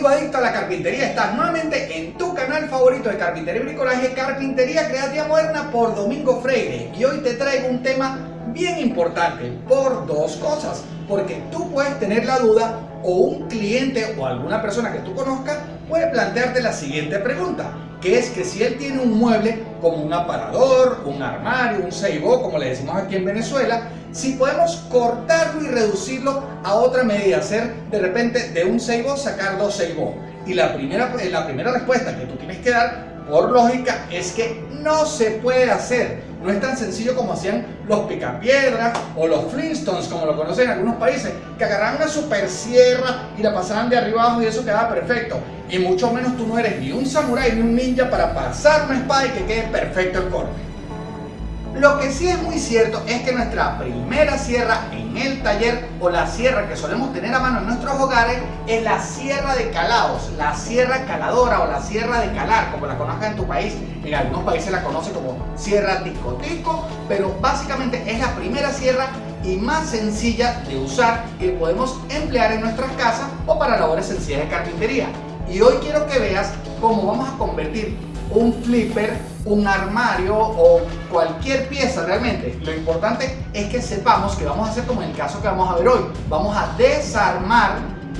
amigo adicto a la carpintería, estás nuevamente en tu canal favorito de carpintería y bricolaje, Carpintería Creativa Moderna por Domingo Freire. Y hoy te traigo un tema bien importante por dos cosas. Porque tú puedes tener la duda o un cliente o alguna persona que tú conozcas puede plantearte la siguiente pregunta que es que si él tiene un mueble como un aparador, un armario, un seibó, como le decimos aquí en Venezuela, si podemos cortarlo y reducirlo a otra medida, hacer de repente de un seibó sacar dos seibó. Y la primera, la primera respuesta que tú tienes que dar por lógica es que no se puede hacer. No es tan sencillo como hacían los picapiedras o los Flintstones, como lo conocen en algunos países, que agarraban una super sierra y la pasaban de arriba abajo y eso quedaba perfecto. Y mucho menos tú no eres ni un samurái ni un ninja para pasar una espada y que quede perfecto el corte. Lo que sí es muy cierto es que nuestra primera sierra en el taller o la sierra que solemos tener a mano en nuestros hogares es la sierra de calados, la sierra caladora o la sierra de calar, como la conozcas en tu país. En algunos países la conoce como sierra tico pero básicamente es la primera sierra y más sencilla de usar que podemos emplear en nuestras casas o para labores sencillas de carpintería. Y hoy quiero que veas cómo vamos a convertir un flipper, un armario o cualquier pieza realmente. Lo importante es que sepamos que vamos a hacer como en el caso que vamos a ver hoy. Vamos a desarmar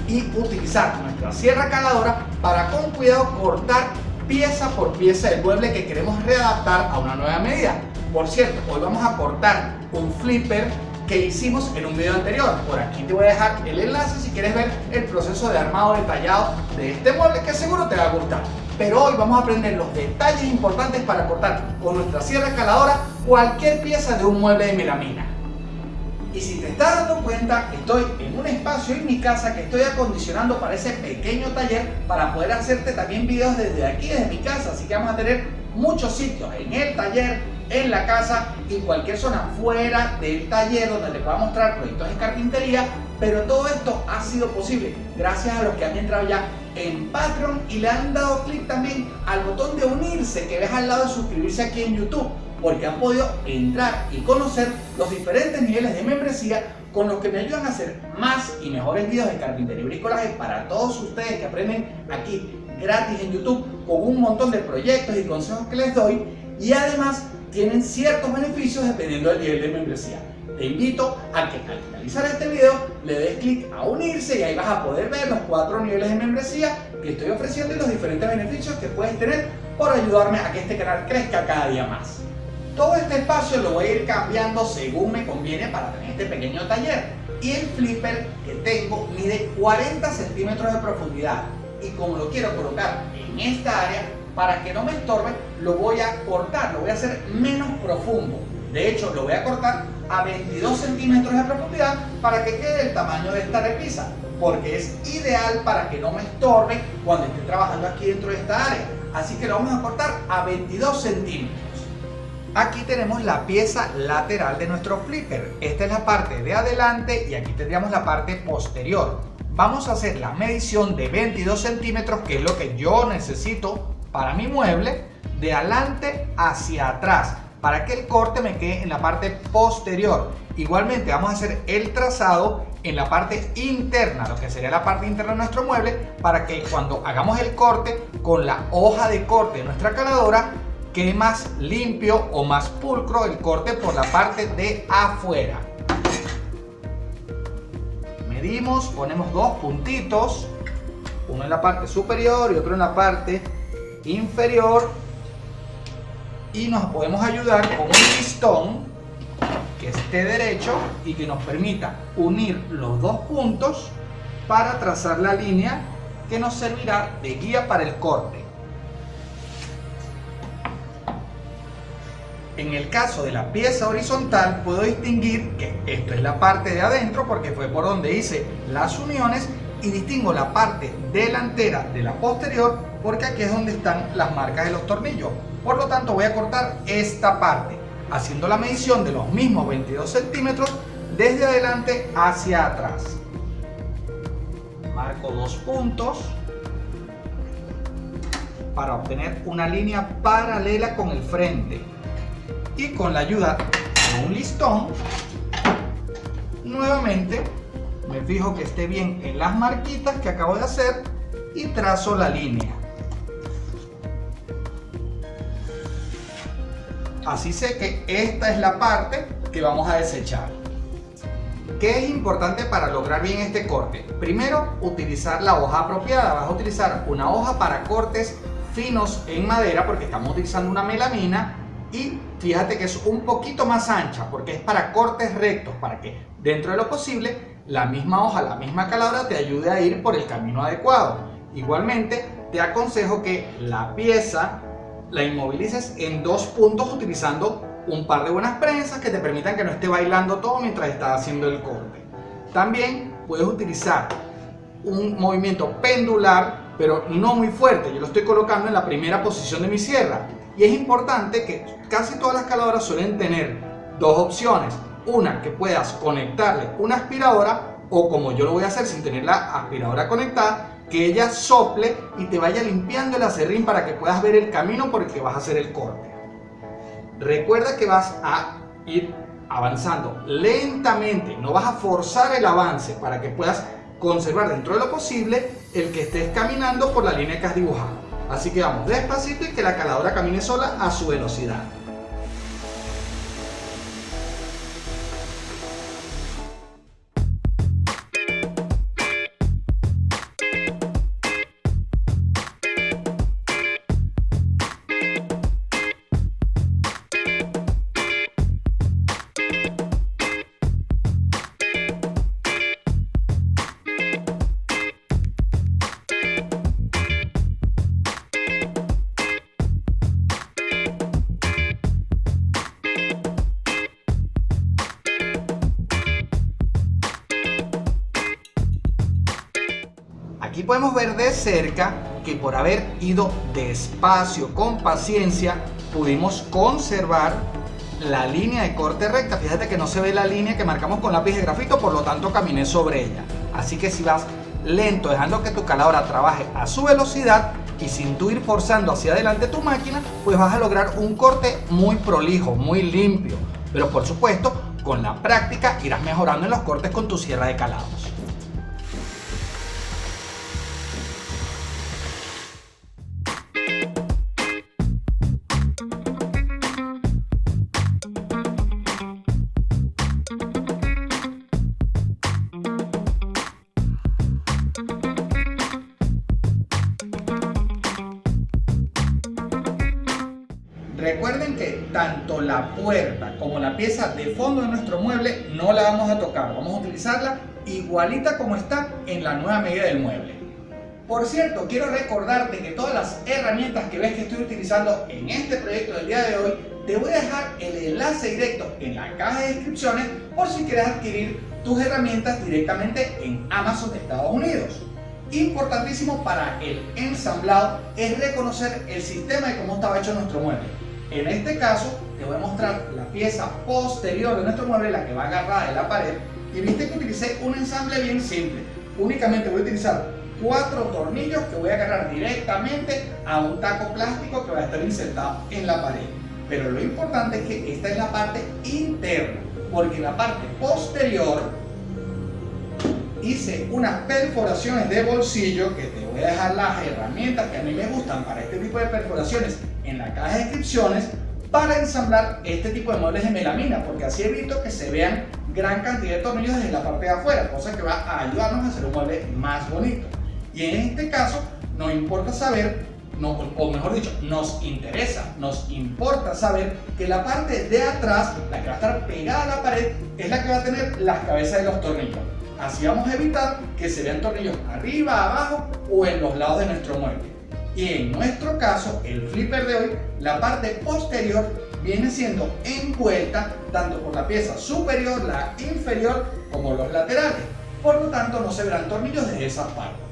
y utilizar nuestra sierra caladora para con cuidado cortar pieza por pieza del mueble que queremos readaptar a una nueva medida. Por cierto, hoy vamos a cortar un flipper que hicimos en un video anterior. Por aquí te voy a dejar el enlace si quieres ver el proceso de armado detallado de este mueble que seguro te va a gustar pero hoy vamos a aprender los detalles importantes para cortar con nuestra sierra escaladora cualquier pieza de un mueble de melamina. Y si te estás dando cuenta, estoy en un espacio en mi casa que estoy acondicionando para ese pequeño taller para poder hacerte también videos desde aquí, desde mi casa. Así que vamos a tener muchos sitios en el taller, en la casa y cualquier zona fuera del taller donde te pueda mostrar proyectos de carpintería. Pero todo esto ha sido posible gracias a los que han entrado ya en Patreon y le han dado clic también al botón de unirse que ves al lado de suscribirse aquí en YouTube porque han podido entrar y conocer los diferentes niveles de membresía con los que me ayudan a hacer más y mejores videos de carpintería y bricolaje para todos ustedes que aprenden aquí gratis en YouTube con un montón de proyectos y consejos que les doy y además tienen ciertos beneficios dependiendo del nivel de membresía te invito a que al finalizar este video le des clic a unirse y ahí vas a poder ver los cuatro niveles de membresía que estoy ofreciendo y los diferentes beneficios que puedes tener por ayudarme a que este canal crezca cada día más. Todo este espacio lo voy a ir cambiando según me conviene para tener este pequeño taller. Y el flipper que tengo mide 40 centímetros de profundidad y como lo quiero colocar en esta área, para que no me estorbe, lo voy a cortar, lo voy a hacer menos profundo. De hecho, lo voy a cortar a 22 centímetros de profundidad para que quede el tamaño de esta repisa, porque es ideal para que no me estorbe cuando esté trabajando aquí dentro de esta área. Así que lo vamos a cortar a 22 centímetros. Aquí tenemos la pieza lateral de nuestro flipper. Esta es la parte de adelante y aquí tendríamos la parte posterior. Vamos a hacer la medición de 22 centímetros, que es lo que yo necesito para mi mueble, de adelante hacia atrás para que el corte me quede en la parte posterior. Igualmente vamos a hacer el trazado en la parte interna, lo que sería la parte interna de nuestro mueble, para que cuando hagamos el corte con la hoja de corte de nuestra caladora, quede más limpio o más pulcro el corte por la parte de afuera. Medimos, ponemos dos puntitos, uno en la parte superior y otro en la parte inferior y nos podemos ayudar con un listón que esté derecho y que nos permita unir los dos puntos para trazar la línea que nos servirá de guía para el corte. En el caso de la pieza horizontal puedo distinguir que esto es la parte de adentro porque fue por donde hice las uniones y distingo la parte delantera de la posterior porque aquí es donde están las marcas de los tornillos. Por lo tanto voy a cortar esta parte, haciendo la medición de los mismos 22 centímetros desde adelante hacia atrás. Marco dos puntos para obtener una línea paralela con el frente. Y con la ayuda de un listón, nuevamente me fijo que esté bien en las marquitas que acabo de hacer y trazo la línea. Así sé que esta es la parte que vamos a desechar. ¿Qué es importante para lograr bien este corte? Primero, utilizar la hoja apropiada. Vas a utilizar una hoja para cortes finos en madera porque estamos utilizando una melamina y fíjate que es un poquito más ancha porque es para cortes rectos, para que dentro de lo posible la misma hoja, la misma calabra te ayude a ir por el camino adecuado. Igualmente, te aconsejo que la pieza la inmovilices en dos puntos utilizando un par de buenas prensas que te permitan que no esté bailando todo mientras estás haciendo el corte. También puedes utilizar un movimiento pendular, pero no muy fuerte. Yo lo estoy colocando en la primera posición de mi sierra. Y es importante que casi todas las caladoras suelen tener dos opciones. Una, que puedas conectarle una aspiradora o como yo lo voy a hacer sin tener la aspiradora conectada, que ella sople y te vaya limpiando el acerrín para que puedas ver el camino por el que vas a hacer el corte. Recuerda que vas a ir avanzando lentamente, no vas a forzar el avance para que puedas conservar dentro de lo posible el que estés caminando por la línea que has dibujado. Así que vamos despacito y que la caladora camine sola a su velocidad. Aquí podemos ver de cerca que por haber ido despacio, con paciencia, pudimos conservar la línea de corte recta. Fíjate que no se ve la línea que marcamos con lápiz de grafito, por lo tanto caminé sobre ella. Así que si vas lento, dejando que tu caladora trabaje a su velocidad y sin tú ir forzando hacia adelante tu máquina, pues vas a lograr un corte muy prolijo, muy limpio. Pero por supuesto, con la práctica irás mejorando en los cortes con tu sierra de calados. Fondo de nuestro mueble no la vamos a tocar, vamos a utilizarla igualita como está en la nueva medida del mueble. Por cierto, quiero recordarte que todas las herramientas que ves que estoy utilizando en este proyecto del día de hoy, te voy a dejar el enlace directo en la caja de descripciones por si quieres adquirir tus herramientas directamente en Amazon de Estados Unidos. Importantísimo para el ensamblado es reconocer el sistema de cómo estaba hecho nuestro mueble. En este caso, te voy a mostrar la pieza posterior de nuestro mueble, la que va agarrada en la pared. Y viste que utilicé un ensamble bien simple. Únicamente voy a utilizar cuatro tornillos que voy a agarrar directamente a un taco plástico que va a estar insertado en la pared. Pero lo importante es que esta es la parte interna, porque en la parte posterior hice unas perforaciones de bolsillo que te voy a dejar las herramientas que a mí me gustan para este tipo de perforaciones en la caja de descripciones para ensamblar este tipo de muebles de melamina, porque así evito que se vean gran cantidad de tornillos desde la parte de afuera, cosa que va a ayudarnos a hacer un mueble más bonito. Y en este caso, nos importa saber, no, o mejor dicho, nos interesa, nos importa saber que la parte de atrás, la que va a estar pegada a la pared, es la que va a tener las cabezas de los tornillos. Así vamos a evitar que se vean tornillos arriba, abajo o en los lados de nuestro mueble. Y en nuestro caso, el flipper de hoy, la parte posterior viene siendo envuelta tanto por la pieza superior, la inferior, como los laterales. Por lo tanto, no se verán tornillos de esas partes.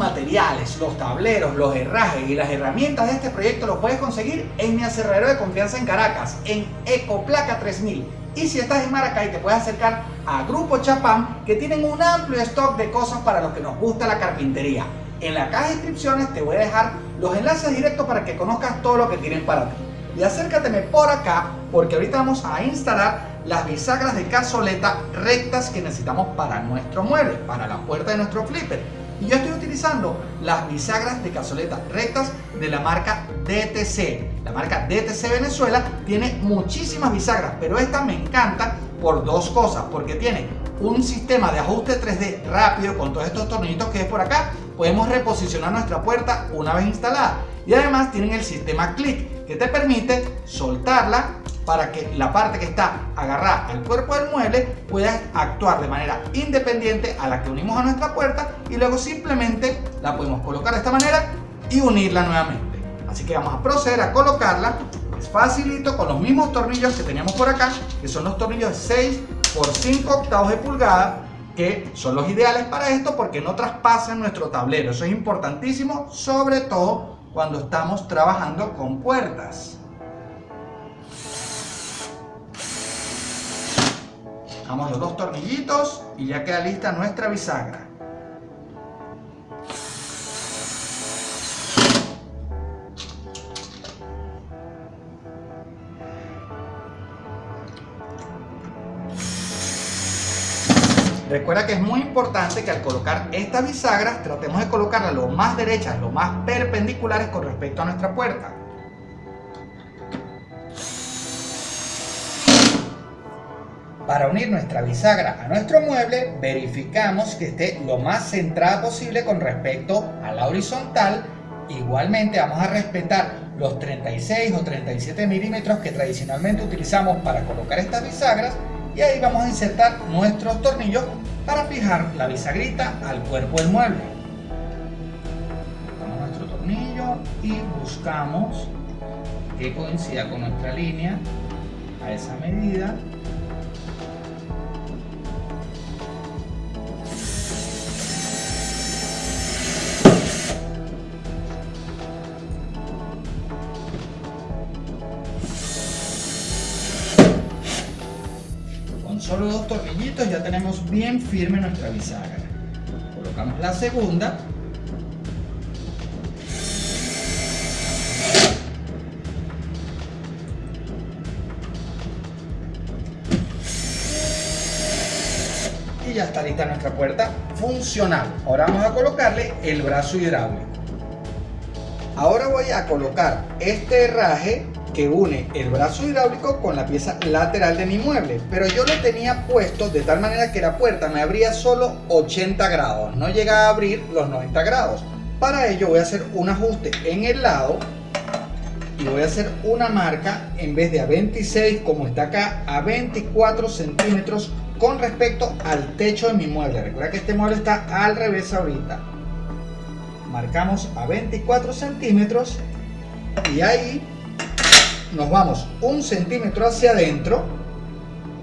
Materiales, los tableros, los herrajes y las herramientas de este proyecto los puedes conseguir en mi aserradero de confianza en Caracas, en Ecoplaca 3000. Y si estás en Maracay te puedes acercar a Grupo Chapán que tienen un amplio stock de cosas para los que nos gusta la carpintería. En la caja de descripciones te voy a dejar los enlaces directos para que conozcas todo lo que tienen para ti. Y acércateme por acá porque ahorita vamos a instalar las bisagras de cazoleta rectas que necesitamos para nuestro mueble, para la puerta de nuestro flipper. Y yo estoy utilizando las bisagras de cazoleta rectas de la marca DTC. La marca DTC Venezuela tiene muchísimas bisagras, pero esta me encanta por dos cosas. Porque tiene un sistema de ajuste 3D rápido con todos estos tornillitos que es por acá. Podemos reposicionar nuestra puerta una vez instalada. Y además tienen el sistema click que te permite soltarla para que la parte que está agarrada al cuerpo del mueble pueda actuar de manera independiente a la que unimos a nuestra puerta y luego simplemente la podemos colocar de esta manera y unirla nuevamente. Así que vamos a proceder a colocarla. Es facilito con los mismos tornillos que teníamos por acá, que son los tornillos de 6 por 5 octavos de pulgada, que son los ideales para esto porque no traspasan nuestro tablero. Eso es importantísimo, sobre todo cuando estamos trabajando con puertas. Damos los dos tornillitos y ya queda lista nuestra bisagra. Recuerda que es muy importante que al colocar estas bisagras tratemos de colocarlas lo más derechas, lo más perpendiculares con respecto a nuestra puerta. Para unir nuestra bisagra a nuestro mueble, verificamos que esté lo más centrada posible con respecto a la horizontal. Igualmente vamos a respetar los 36 o 37 milímetros que tradicionalmente utilizamos para colocar estas bisagras y ahí vamos a insertar nuestros tornillos para fijar la bisagrita al cuerpo del mueble. Colocamos nuestro tornillo y buscamos que coincida con nuestra línea a esa medida ya tenemos bien firme nuestra bisagra. Colocamos la segunda. Y ya está lista nuestra puerta funcional. Ahora vamos a colocarle el brazo hidráulico. Ahora voy a colocar este herraje que une el brazo hidráulico con la pieza lateral de mi mueble pero yo lo tenía puesto de tal manera que la puerta me abría solo 80 grados. No llega a abrir los 90 grados. Para ello voy a hacer un ajuste en el lado y voy a hacer una marca en vez de a 26 como está acá a 24 centímetros con respecto al techo de mi mueble. Recuerda que este mueble está al revés ahorita. Marcamos a 24 centímetros y ahí nos vamos un centímetro hacia adentro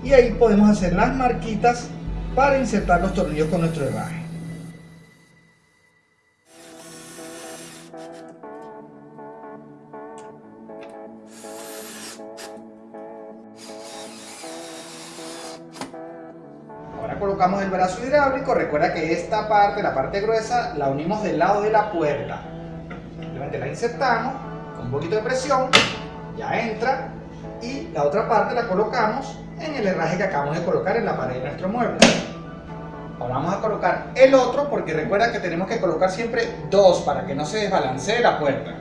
y ahí podemos hacer las marquitas para insertar los tornillos con nuestro herraje. Ahora colocamos el brazo hidráulico, recuerda que esta parte, la parte gruesa, la unimos del lado de la puerta. Simplemente la insertamos con un poquito de presión ya entra y la otra parte la colocamos en el herraje que acabamos de colocar en la pared de nuestro mueble. Ahora vamos a colocar el otro porque recuerda que tenemos que colocar siempre dos para que no se desbalancee la puerta.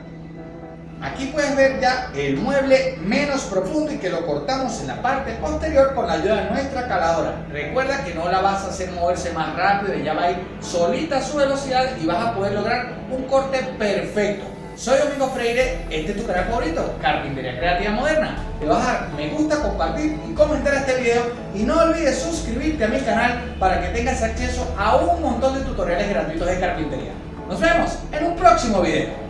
Aquí puedes ver ya el mueble menos profundo y que lo cortamos en la parte posterior con la ayuda de nuestra caladora. Recuerda que no la vas a hacer moverse más rápido, ya va a ir solita a su velocidad y vas a poder lograr un corte perfecto. Soy Domingo Freire, este es tu canal favorito, Carpintería Creativa Moderna. Te vas a dar me gusta, compartir y comentar este video y no olvides suscribirte a mi canal para que tengas acceso a un montón de tutoriales gratuitos de carpintería. Nos vemos en un próximo video.